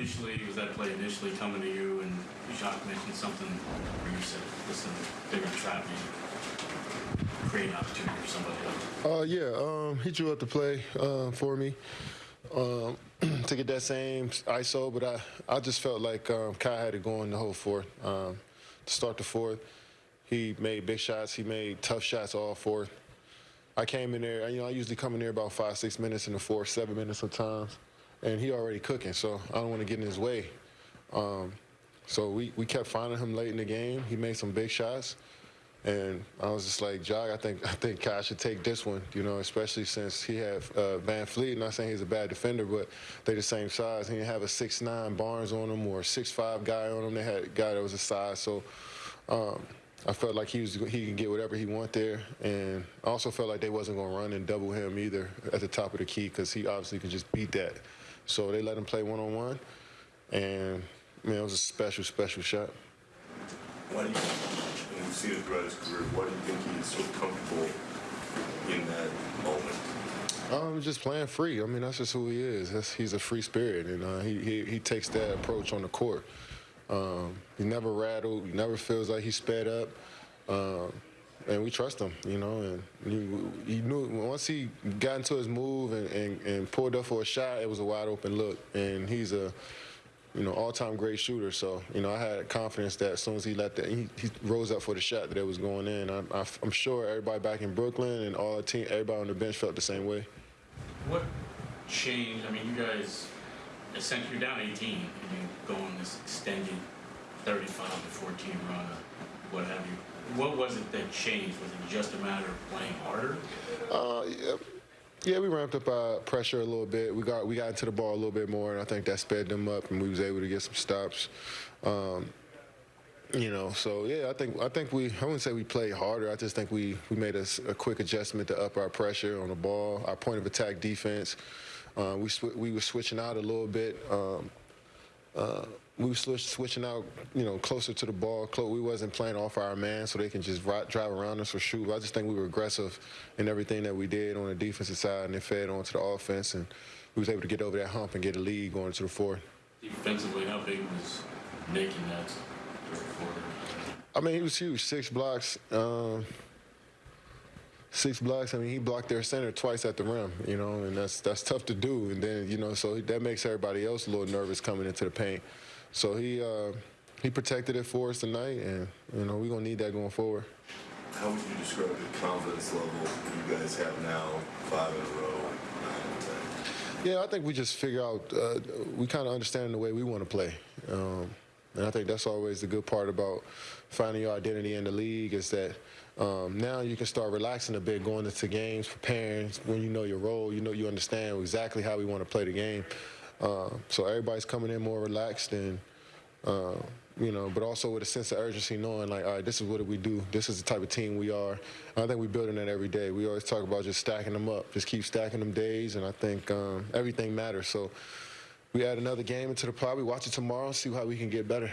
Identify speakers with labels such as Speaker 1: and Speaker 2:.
Speaker 1: initially, was that play initially coming to you and Jacque mentioned something where you said, listen, they're gonna trap me, create an opportunity for somebody else?
Speaker 2: Uh, yeah, um, he drew up the play uh, for me um, to get that same ISO, but I, I just felt like um, Kai had it going the whole fourth. Um, to start the fourth, he made big shots. He made tough shots all fourth. I came in there, you know, I usually come in there about five, six minutes in the fourth, seven minutes sometimes, and he already cooking, so I don't want to get in his way. Um, so we, we kept finding him late in the game. He made some big shots. And I was just like, Jog, I think I think Kai should take this one, you know, especially since he had uh, VanVleet. Not saying he's a bad defender, but they're the same size. He didn't have a six nine Barnes on him or a six five guy on him. They had a guy that was a size. So um, I felt like he was he can get whatever he want there, and I also felt like they wasn't going to run and double him either at the top of the key because he obviously could just beat that. So they let him play one on one, and man, it was a special special shot.
Speaker 3: Why do you, and we've seen it throughout his career, why do you think he is so comfortable in that moment?
Speaker 2: Um, just playing free. I mean, that's just who he is. That's, he's a free spirit, and uh, he, he he takes that approach on the court. Um, he never rattled. He never feels like he's sped up. Um, and we trust him, you know. And you, you knew once he got into his move and, and, and pulled up for a shot, it was a wide open look. And he's a you know, all-time great shooter. So, you know, I had confidence that as soon as he let that, he, he rose up for the shot that it was going in. I, I, I'm sure everybody back in Brooklyn and all the team, everybody on the bench felt the same way.
Speaker 1: What changed? I mean, you guys, essentially, you're down 18 and you go on this extended 35 to 14 run, or what have you. What was it that changed? Was it just a matter of playing harder?
Speaker 2: Uh, yeah. Yeah, we ramped up our pressure a little bit. We got we got into the ball a little bit more, and I think that sped them up, and we was able to get some stops. Um, you know, so yeah, I think I think we I wouldn't say we played harder. I just think we we made a, a quick adjustment to up our pressure on the ball, our point of attack defense. Uh, we we were switching out a little bit. Um, uh, we were switch, switching out, you know, closer to the ball. We wasn't playing off our man, so they can just ri- drive around us or shoot. I just think we were aggressive in everything that we did on the defensive side, and it fed onto the offense, and we was able to get over that hump and get a lead going to the fourth.
Speaker 1: Defensively, how big was Nick in that third quarter?
Speaker 2: I mean, he was huge. Six blocks. Um, six blocks. I mean, he blocked their center twice at the rim. You know, and that's that's tough to do. And then you know, so that makes everybody else a little nervous coming into the paint. So he uh, he protected it for us tonight, and you know, we're gonna need that going forward.
Speaker 3: How would you describe the confidence level you guys have now, five in a row, nine?
Speaker 2: Yeah, I think we just figure out uh, we kind of understand the way we want to play, um, and I think that's always the good part about finding your identity in the league is that um, now you can start relaxing a bit, going into games, preparing. When you know your role, you know you understand exactly how we want to play the game. Uh, so everybody's coming in more relaxed and. Uh, you know, but also with a sense of urgency, knowing like, all right, this is what we do. This is the type of team we are. And I think we're building that every day. We always talk about just stacking them up, just keep stacking them days, and I think um, everything matters. So we add another game into the pot. We watch it tomorrow, see how we can get better.